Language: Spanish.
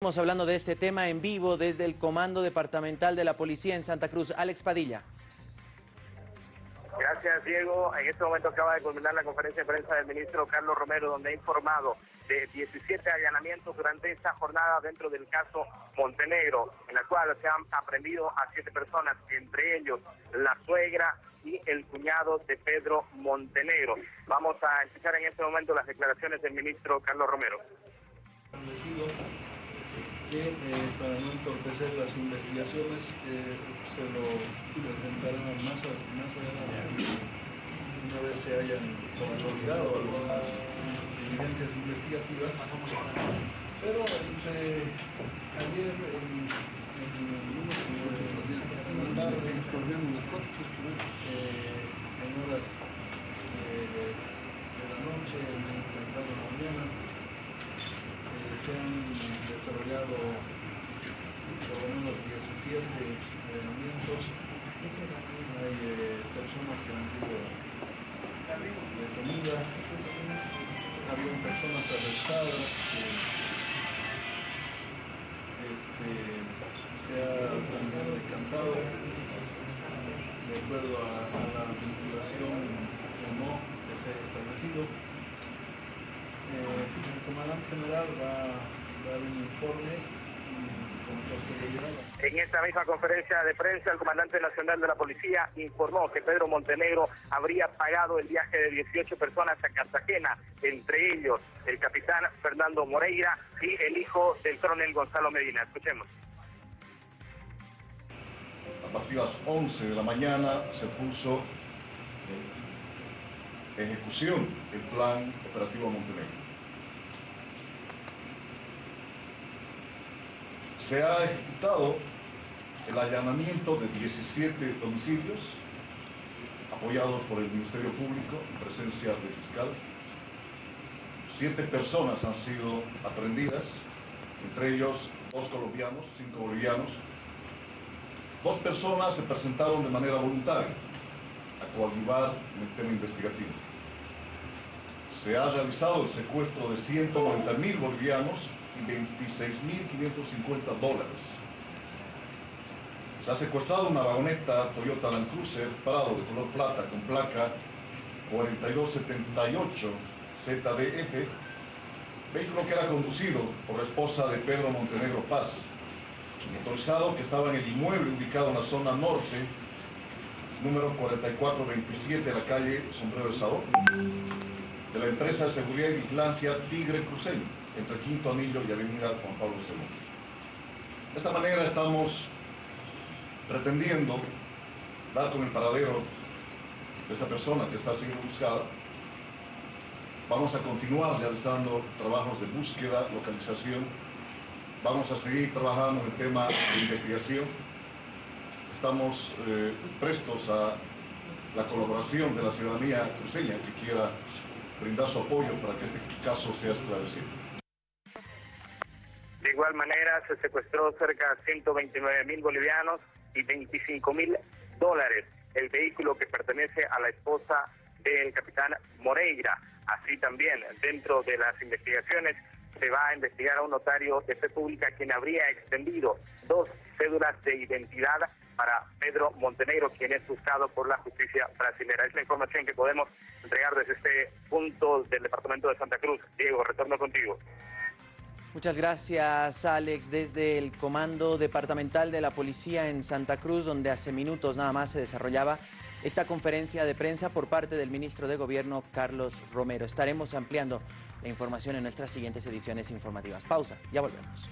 Estamos hablando de este tema en vivo desde el Comando Departamental de la Policía en Santa Cruz. Alex Padilla. Gracias, Diego. En este momento acaba de culminar la conferencia de prensa del ministro Carlos Romero, donde ha informado de 17 allanamientos durante esta jornada dentro del caso Montenegro, en la cual se han aprendido a siete personas, entre ellos la suegra y el cuñado de Pedro Montenegro. Vamos a escuchar en este momento las declaraciones del ministro Carlos Romero que eh, para no entorpecer las investigaciones eh, se lo presentarán más, más adelante una vez se hayan consolidado algunas evidencias investigativas pero eh, ayer en, en, en la tarde en horas de la noche en la mañana se han desarrollado por lo menos 17 entrenamientos. Hay eh, personas que han sido detenidas, había personas arrestadas. Este, se ha también decantado de acuerdo a, la vinculación o no que se ha establecido el comandante general va a dar un informe en esta misma conferencia de prensa, el comandante nacional de la policía informó que Pedro Montenegro habría pagado el viaje de 18 personas a Cartagena, entre ellos el capitán Fernando Moreira y el hijo del coronel Gonzalo Medina. Escuchemos. A partir de las 11 de la mañana se puso ejecución el plan operativo Montenegro. Se ha ejecutado el allanamiento de 17 domicilios apoyados por el Ministerio Público en presencia del fiscal. Siete personas han sido aprendidas, entre ellos dos colombianos, cinco bolivianos. Dos personas se presentaron de manera voluntaria a coadyuvar en el tema investigativo se ha realizado el secuestro de 190 mil bolivianos 26.550 dólares. Se ha secuestrado una vagoneta Toyota Land Cruiser parado de color plata con placa 4278 ZDF, vehículo que era conducido por la esposa de Pedro Montenegro Paz, motorizado que estaba en el inmueble ubicado en la zona norte, número 4427 de la calle Sombrero del Sabor de la empresa de seguridad y vigilancia Tigre Cruceño, entre Quinto Anillo y Avenida Juan Pablo II. De esta manera estamos pretendiendo dar con el paradero de esta persona que está siendo buscada. Vamos a continuar realizando trabajos de búsqueda, localización. Vamos a seguir trabajando en el tema de investigación. Estamos eh, prestos a la colaboración de la ciudadanía cruceña que quiera brindar su apoyo para que este caso sea esclarecido. De igual manera, se secuestró cerca de 129 mil bolivianos y 25 mil dólares el vehículo que pertenece a la esposa del capitán Moreira. Así también, dentro de las investigaciones, se va a investigar a un notario de fe pública quien habría extendido dos cédulas de identidad para Pedro Montenegro, quien es buscado por la justicia brasileña. Es la información que podemos entregar desde este punto del departamento de Santa Cruz. Diego, retorno contigo. Muchas gracias, Alex, desde el Comando Departamental de la Policía en Santa Cruz, donde hace minutos nada más se desarrollaba esta conferencia de prensa por parte del ministro de Gobierno, Carlos Romero. Estaremos ampliando la información en nuestras siguientes ediciones informativas. Pausa, ya volvemos.